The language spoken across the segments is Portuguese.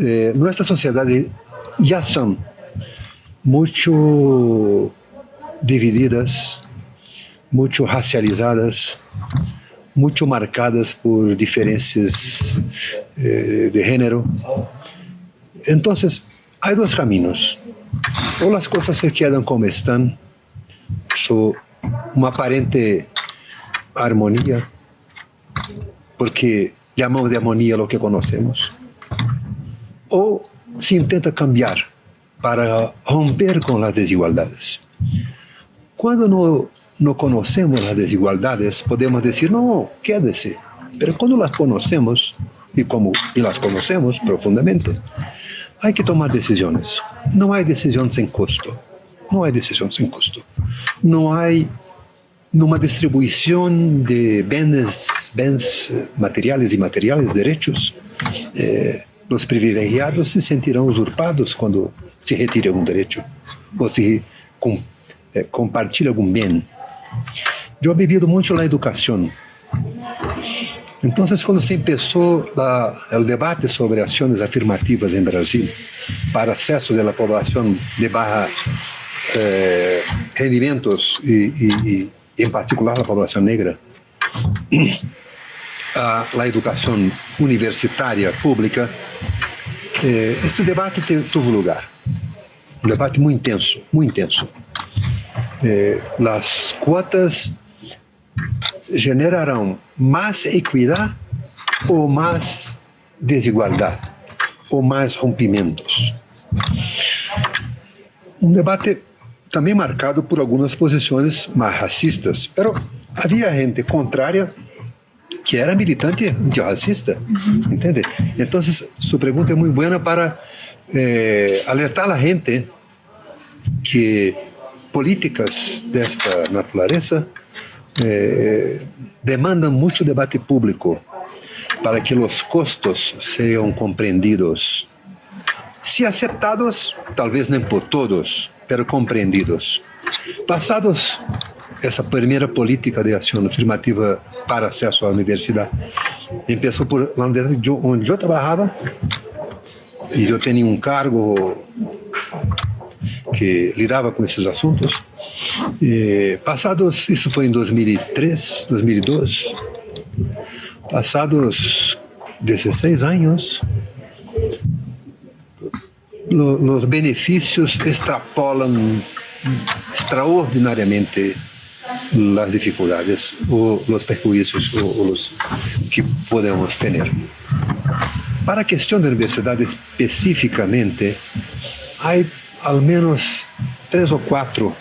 eh, nossa sociedade já são muito divididas, muito racializadas, muito marcadas por diferenças eh, de gênero. Então, há dois caminhos. Ou as coisas se quedam como estão, só uma aparente harmonia, porque chamamos de harmonia o que conhecemos, ou se tenta cambiar para romper com as desigualdades. Quando não, não conhecemos as desigualdades, podemos dizer, não, quédese. Mas quando las conhecemos, e como e las conhecemos profundamente, há que tomar decisões. Não há decisão sem custo. Não há decisão sem custo. Não há numa distribuição de bens, bens materiais e materiais, direitos, eh, os privilegiados se sentirão usurpados quando se retira algum direito ou se com, eh, compartilha algum bem. Eu he muito na educação. Então, quando se começou o debate sobre ações afirmativas em Brasil para acesso da população de barra eh, rendimentos e, e, e, em particular a população negra, a, educação universitária pública, eh, este debate teve lugar. Um debate muito intenso, muito intenso. Eh, as quotas generarão mais equidade ou mais desigualdade ou mais rompimentos. Um debate também marcado por algumas posições mais racistas, mas havia gente contrária que era militante antirracista, uhum. entende? Então, sua pergunta é muito boa para eh, alertar a gente que políticas desta natureza eh, demandam muito debate público para que os custos sejam compreendidos. Se aceptados, talvez nem por todos, pero compreendidos. Passados essa primeira política de ação afirmativa para acesso à universidade, começou por lá onde eu trabalhava, e eu tinha um cargo que lidava com esses assuntos. E passados, isso foi em 2003, 2002, passados 16 anos, os benefícios extrapolam extraordinariamente as dificuldades ou os perjuízos que podemos ter. Para a questão da universidade especificamente, há ao menos três ou quatro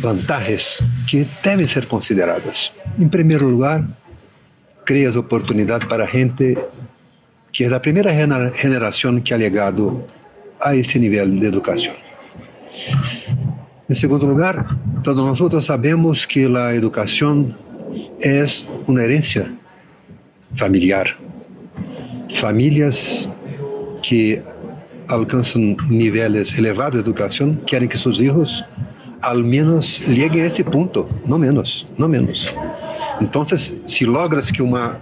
vantagens que devem ser consideradas. Em primeiro lugar, cria as oportunidades para gente que é da primeira geração que ha legado a esse nível de educação. Em segundo lugar, todos nós sabemos que a educação é uma herência familiar. Famílias que alcançam níveis elevados de educação querem que seus filhos al menos cheguem a esse ponto, não menos, não menos. Então, se logras que uma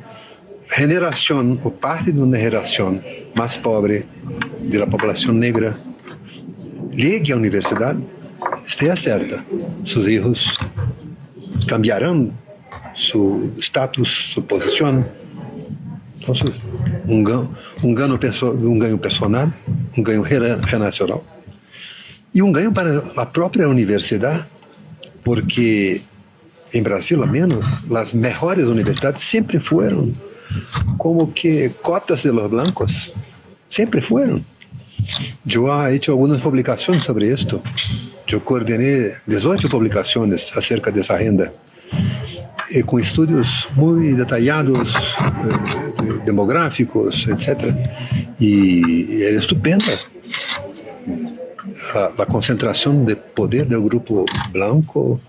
geração ou parte de uma geração mais pobre da população negra llegue à universidade, esteja certa, seus filhos cambiarão seu status, sua posição. Então, um ganho, um ganho, um ganho personal, um ganho relacional e um ganho para a própria universidade, porque em Brasil, ao menos, as melhores universidades sempre foram como que cotas de los blancos, sempre foram. Eu he hecho algumas publicações sobre isto. Eu coordenei 18 publicações acerca dessa renda, e com estudos muito detalhados, eh, demográficos, etc. E era estupenda a, concentração de poder do grupo branco,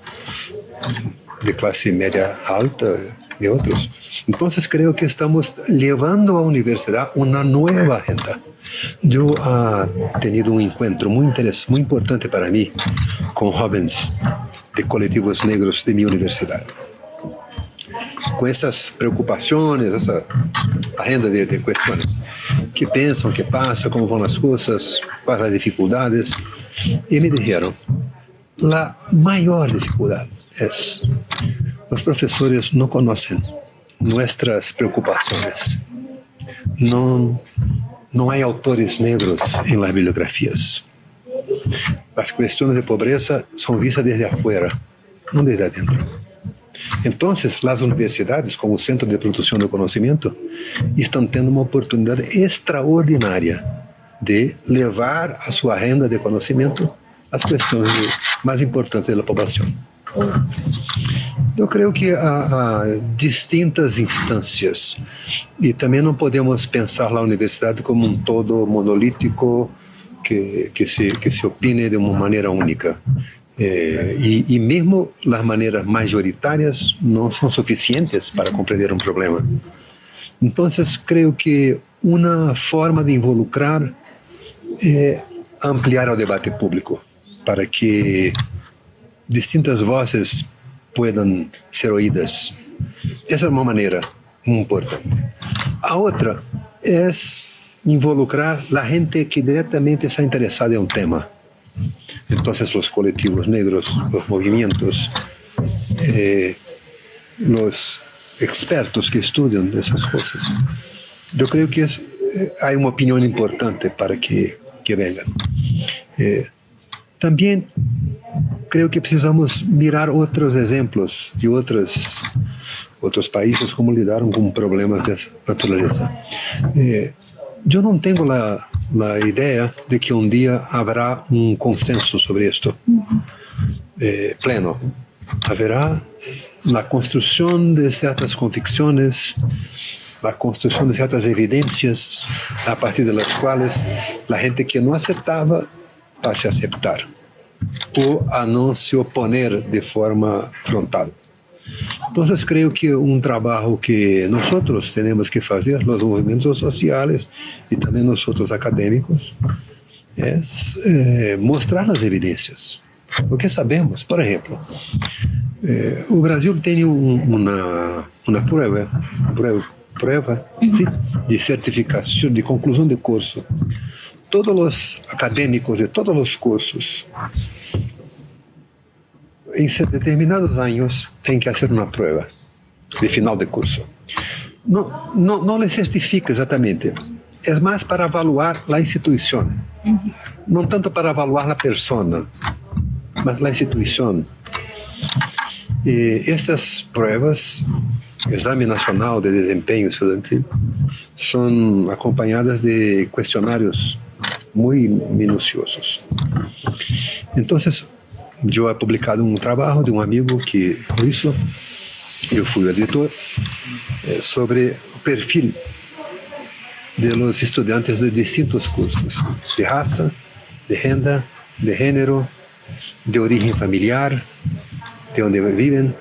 de classe média alta e outros. Então, creio que estamos levando à universidade uma nova agenda. Eu ha tenido um encontro muito interessante, muito importante para mim com jovens de coletivos negros de minha universidade. com essas preocupações, essa agenda de, de questões que pensam, que passa, como vão as coisas, quais as dificuldades, e me disseram, a maior dificuldade é os professores não conhecem nossas preocupações. Não, não há autores negros em las bibliografias. As questões de pobreza são vistas desde afuera, não desde adentro. Então, as universidades, como centro de produção do conhecimento, estão tendo uma oportunidade extraordinária de levar a sua renda de conhecimento às questões mais importantes da população. Eu creio que há, há, distintas instâncias e também não podemos pensar a universidade como um todo monolítico que, que, se, que se opine de uma maneira única. É, e, e mesmo as maneiras majoritárias não são suficientes para compreender um problema. Então, creio que uma forma de involucrar é ampliar o debate público para que distintas vozes puedan ser oídas. Essa é uma maneira muito importante. A outra é involucrar a gente que diretamente está interessada em um tema. Então, os coletivos negros, os movimentos, eh, os expertos que estudam essas coisas. Eu creio que es, eh, há uma opinião importante para que, que venham. Eh, também creio que precisamos mirar outros exemplos de outros outros países como lidaram com problemas dessa natureza. Eh, eu não tenho a, a ideia de que um dia haverá um consenso sobre isto eh, pleno. Haverá a construção de certas convicções, a construção de certas evidências a partir das quais a gente que não aceitava a aceitar ou a não se oponer de forma frontal. Então, creio que um trabalho que nós temos que fazer, os movimentos sociais e também nós acadêmicos, é, é mostrar as evidências. O que sabemos, por exemplo, é, o Brasil tem um, uma, uma prova, prova, prova de certificação, de conclusão de curso todos os acadêmicos de todos os cursos, em determinados anos, têm que fazer uma prova de final de curso. Não, não, não lhe certifica exatamente, é mais para avaliar a instituição, não tanto para avaliar a pessoa, mas a instituição. E essas provas, Exame Nacional de Desempenho Estudantil, são acompanhadas de questionários muy minuciosos. Entonces, yo he publicado un trabajo de un amigo que hizo, yo fui editor, eh, sobre el perfil de los estudiantes de distintos cursos, de raza, de renda, de género, de origen familiar, de donde viven.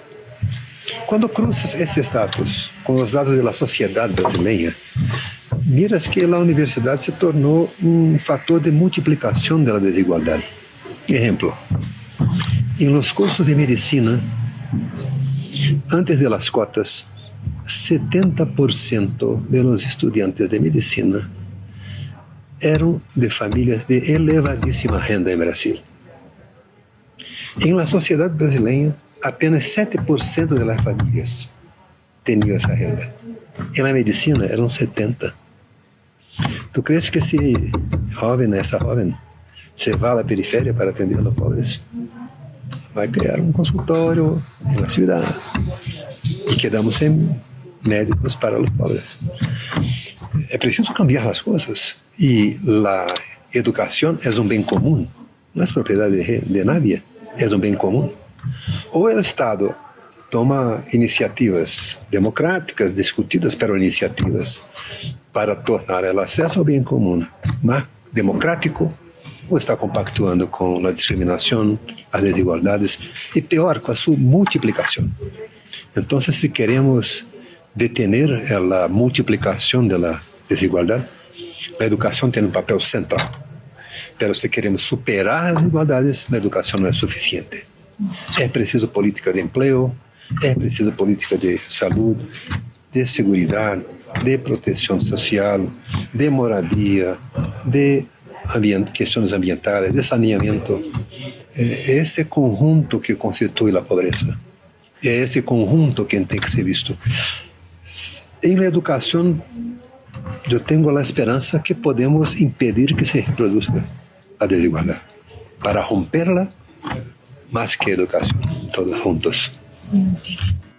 Cuando cruzas ese estatus con los datos de la sociedad brasileña, miras que a universidade se tornou um fator de multiplicação da desigualdade. Exemplo, em los cursos de medicina, antes de las cotas, 70% de los estudiantes de medicina eram de famílias de elevadíssima renda em Brasil. Em la sociedade brasileira, apenas 7% das famílias tinham essa renda. E na medicina eram 70%. Tu crees que esse jovem, essa jovem, se vá à periferia para atender a pobres? Vai criar um consultório na cidade e quedamos sem médicos para os pobres. É preciso cambiar as coisas e a educação é um bem comum, não é propriedade de, de nadie, é um bem comum. Ou o Estado toma iniciativas democráticas, discutidas, pero iniciativas para tornar o acesso ao bem comum mais democrático ou está compactuando com a discriminação, as desigualdades e pior, com a sua multiplicação. Então, se queremos detener a multiplicação da desigualdade, a educação tem um papel central. Mas se queremos superar as desigualdades, a educação não é suficiente. É preciso política de emprego, É preciso política de saúde, de segurança, de proteção social, de moradia, de ambient questões ambientais, de saneamento. É esse conjunto que constitui a pobreza. É esse conjunto que tem que ser visto. Em la educação, eu tenho a esperança que podemos impedir que se reproduza a desigualdade. Para romperla, mais que educação, todos juntos. 嗯。对